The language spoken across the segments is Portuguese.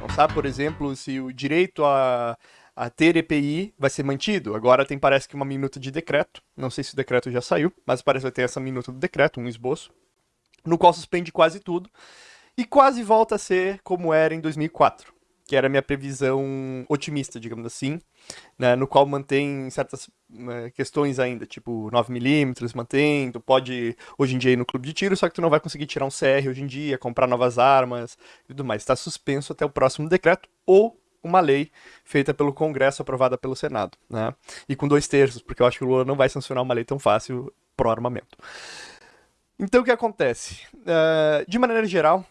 Não sabe, por exemplo, se o direito a, a ter EPI vai ser mantido. Agora tem, parece que, uma minuta de decreto. Não sei se o decreto já saiu, mas parece que vai ter essa minuta do decreto, um esboço, no qual suspende quase tudo e quase volta a ser como era em 2004 que era a minha previsão otimista, digamos assim, né, no qual mantém certas né, questões ainda, tipo 9mm, mantém, tu pode hoje em dia ir no clube de tiro, só que tu não vai conseguir tirar um CR hoje em dia, comprar novas armas e tudo mais. Está suspenso até o próximo decreto ou uma lei feita pelo Congresso, aprovada pelo Senado, né? E com dois terços, porque eu acho que o Lula não vai sancionar uma lei tão fácil pro armamento. Então o que acontece? Uh, de maneira geral,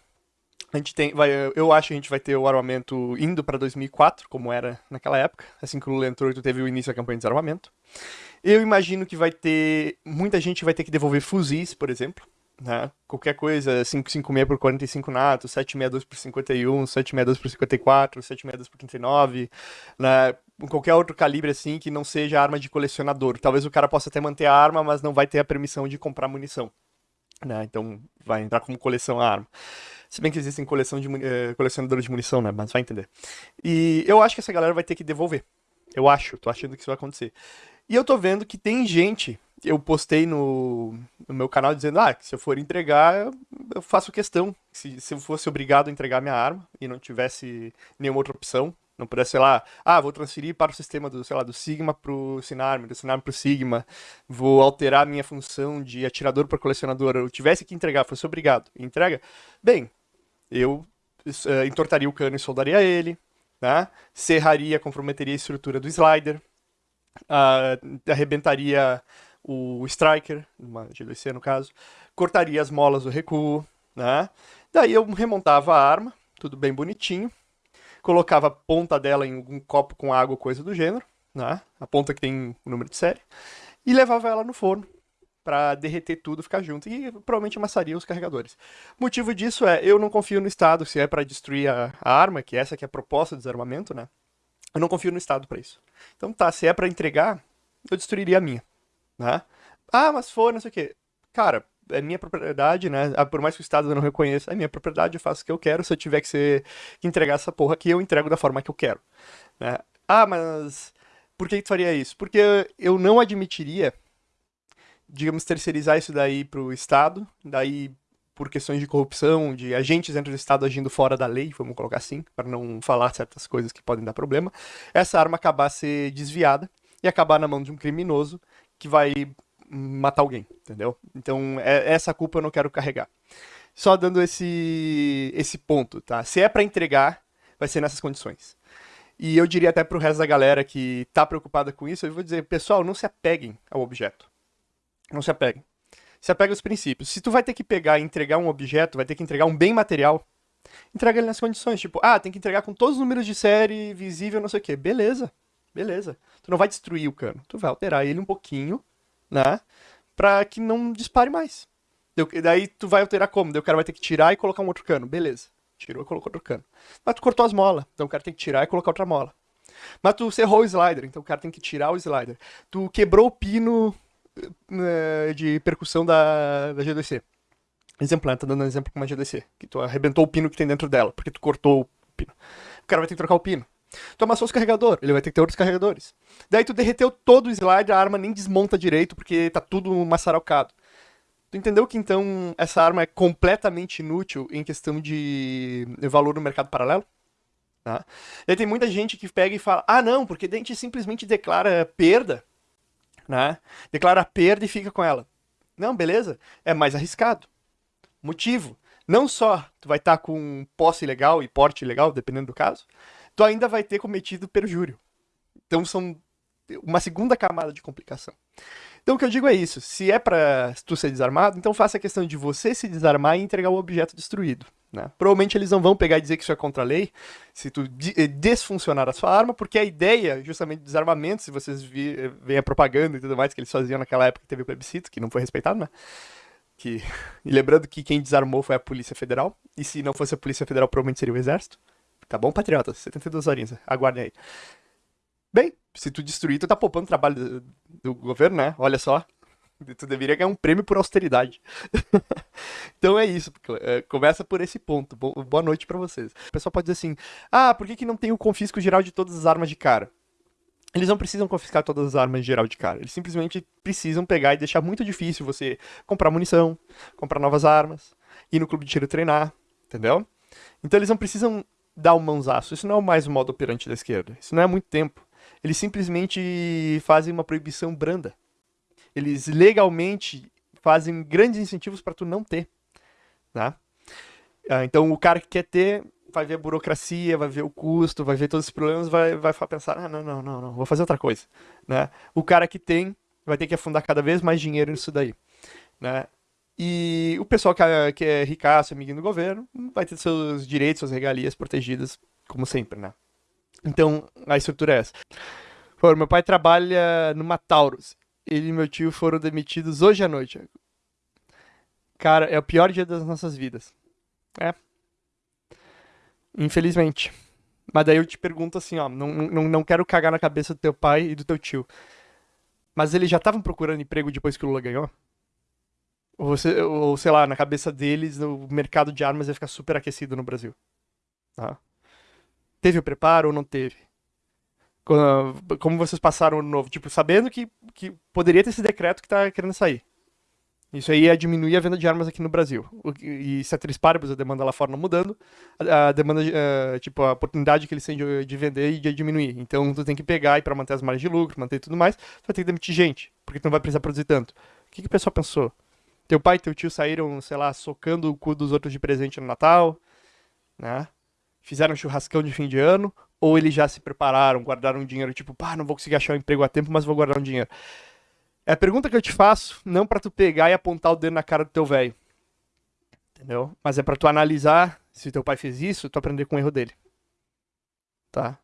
a gente tem, vai, eu acho que a gente vai ter o armamento indo para 2004, como era naquela época, assim que o Lula entrou, teve o início da campanha de desarmamento. Eu imagino que vai ter, muita gente vai ter que devolver fuzis, por exemplo, né? Qualquer coisa, 556 por 45 NATO, 762 por 51, 762 por 54, 762 por 39, né? Qualquer outro calibre assim que não seja arma de colecionador. Talvez o cara possa até manter a arma, mas não vai ter a permissão de comprar munição. Né? Então vai entrar como coleção a arma. Se bem que existem coleção de, uh, colecionadores de munição, né? Mas vai entender. E eu acho que essa galera vai ter que devolver. Eu acho, tô achando que isso vai acontecer. E eu tô vendo que tem gente. Eu postei no, no meu canal dizendo: ah, que se eu for entregar, eu faço questão. Se, se eu fosse obrigado a entregar minha arma e não tivesse nenhuma outra opção, não pudesse, sei lá, ah, vou transferir para o sistema do, sei lá, do Sigma para o Sinarm, do Sinarm o Sigma, vou alterar minha função de atirador para colecionador, eu tivesse que entregar, fosse obrigado, entrega, bem, eu uh, entortaria o cano e soldaria ele, né? serraria, comprometeria a estrutura do slider, uh, arrebentaria o striker, uma G2C no caso, cortaria as molas do recuo, né? daí eu remontava a arma, tudo bem bonitinho, colocava a ponta dela em um copo com água, coisa do gênero, né? a ponta que tem o número de série, e levava ela no forno para derreter tudo, ficar junto. E provavelmente amassaria os carregadores. Motivo disso é, eu não confio no Estado, se é para destruir a, a, arma, que essa que é a proposta de desarmamento, né? Eu não confio no Estado para isso. Então tá, se é para entregar, eu destruiria a minha, né? Ah, mas for, não sei o quê. Cara, é minha propriedade, né? Ah, por mais que o Estado não reconheça, é minha propriedade, eu faço o que eu quero. Se eu tiver que, ser, que entregar essa porra aqui, eu entrego da forma que eu quero. Né? Ah, mas por que tu faria isso? Porque eu não admitiria digamos, terceirizar isso daí para o Estado, daí por questões de corrupção, de agentes dentro do Estado agindo fora da lei, vamos colocar assim, para não falar certas coisas que podem dar problema, essa arma acabar ser desviada e acabar na mão de um criminoso que vai matar alguém, entendeu? Então, é, essa culpa eu não quero carregar. Só dando esse, esse ponto, tá? Se é para entregar, vai ser nessas condições. E eu diria até para o resto da galera que tá preocupada com isso, eu vou dizer, pessoal, não se apeguem ao objeto. Não se apegue. Se apega aos princípios. Se tu vai ter que pegar e entregar um objeto, vai ter que entregar um bem material, entrega ele nas condições. Tipo, ah, tem que entregar com todos os números de série, visível, não sei o quê. Beleza. Beleza. Tu não vai destruir o cano. Tu vai alterar ele um pouquinho, né? Pra que não dispare mais. Daí tu vai alterar como? Daí o cara vai ter que tirar e colocar um outro cano. Beleza. Tirou e colocou outro cano. Mas tu cortou as molas. Então o cara tem que tirar e colocar outra mola. Mas tu cerrou o slider. Então o cara tem que tirar o slider. Tu quebrou o pino de percussão da, da G2C. Exemplo, né? Tá dando um exemplo com uma G2C. Que tu arrebentou o pino que tem dentro dela, porque tu cortou o pino. O cara vai ter que trocar o pino. Tu amassou os carregadores, ele vai ter que ter outros carregadores. Daí tu derreteu todo o slide, a arma nem desmonta direito, porque tá tudo maçarocado. Tu entendeu que então essa arma é completamente inútil em questão de valor no mercado paralelo? Tá? E aí tem muita gente que pega e fala, ah não, porque a gente simplesmente declara perda né? Declara perda e fica com ela. Não, beleza? É mais arriscado. Motivo. Não só tu vai estar tá com posse ilegal e porte ilegal, dependendo do caso, tu ainda vai ter cometido perjúrio. Então são uma segunda camada de complicação. Então o que eu digo é isso, se é para tu ser desarmado, então faça a questão de você se desarmar e entregar o objeto destruído. Né? Provavelmente eles não vão pegar e dizer que isso é contra a lei, se tu eh, desfuncionar a sua arma, porque a ideia justamente do desarmamento, se vocês veem a propaganda e tudo mais que eles faziam naquela época que teve o plebiscito, que não foi respeitado, né? Que... E lembrando que quem desarmou foi a Polícia Federal, e se não fosse a Polícia Federal, provavelmente seria o Exército. Tá bom, patriotas? 72 horinhas, aguardem aí. Bem, se tu destruir, tu tá poupando o trabalho do, do governo, né? Olha só. Tu deveria ganhar um prêmio por austeridade. então é isso. É, começa por esse ponto. Boa noite para vocês. O pessoal pode dizer assim: ah, por que, que não tem o confisco geral de todas as armas de cara? Eles não precisam confiscar todas as armas geral de cara. Eles simplesmente precisam pegar e deixar muito difícil você comprar munição, comprar novas armas, ir no clube de tiro treinar, entendeu? Então eles não precisam dar o um mãozaço. Isso não é mais o modo operante da esquerda. Isso não é muito tempo. Eles simplesmente fazem uma proibição branda. Eles legalmente fazem grandes incentivos para tu não ter. Né? Ah, então o cara que quer ter vai ver a burocracia, vai ver o custo, vai ver todos os problemas, vai, vai pensar, ah, não, não, não, não, vou fazer outra coisa. Né? O cara que tem vai ter que afundar cada vez mais dinheiro nisso daí. Né? E o pessoal que é, que é ricaço, amiguinho do governo, vai ter seus direitos, suas regalias protegidas, como sempre, né? Então, a estrutura é essa. Meu pai trabalha numa Taurus ele e meu tio foram demitidos hoje à noite. Cara, é o pior dia das nossas vidas. É. Infelizmente. Mas daí eu te pergunto assim, ó, não, não, não quero cagar na cabeça do teu pai e do teu tio. Mas eles já estavam procurando emprego depois que o Lula ganhou? Ou, você, ou sei lá, na cabeça deles, o mercado de armas ia ficar super aquecido no Brasil. Tá? Teve o preparo ou não teve? como vocês passaram o ano novo? Tipo, sabendo que, que poderia ter esse decreto que tá querendo sair. Isso aí ia diminuir a venda de armas aqui no Brasil. E se a Tris a demanda lá fora não mudando, a, demanda, uh, tipo, a oportunidade que eles têm de, de vender ia diminuir. Então tu tem que pegar e para manter as margens de lucro, manter tudo mais, tu vai ter que demitir gente, porque tu não vai precisar produzir tanto. O que, que o pessoal pensou? Teu pai e teu tio saíram, sei lá, socando o cu dos outros de presente no Natal, né? Fizeram um churrascão de fim de ano, ou eles já se prepararam, guardaram dinheiro, tipo, pá, não vou conseguir achar um emprego a tempo, mas vou guardar um dinheiro. É a pergunta que eu te faço, não para tu pegar e apontar o dedo na cara do teu velho. Entendeu? Mas é para tu analisar se teu pai fez isso, tu aprender com o erro dele. Tá?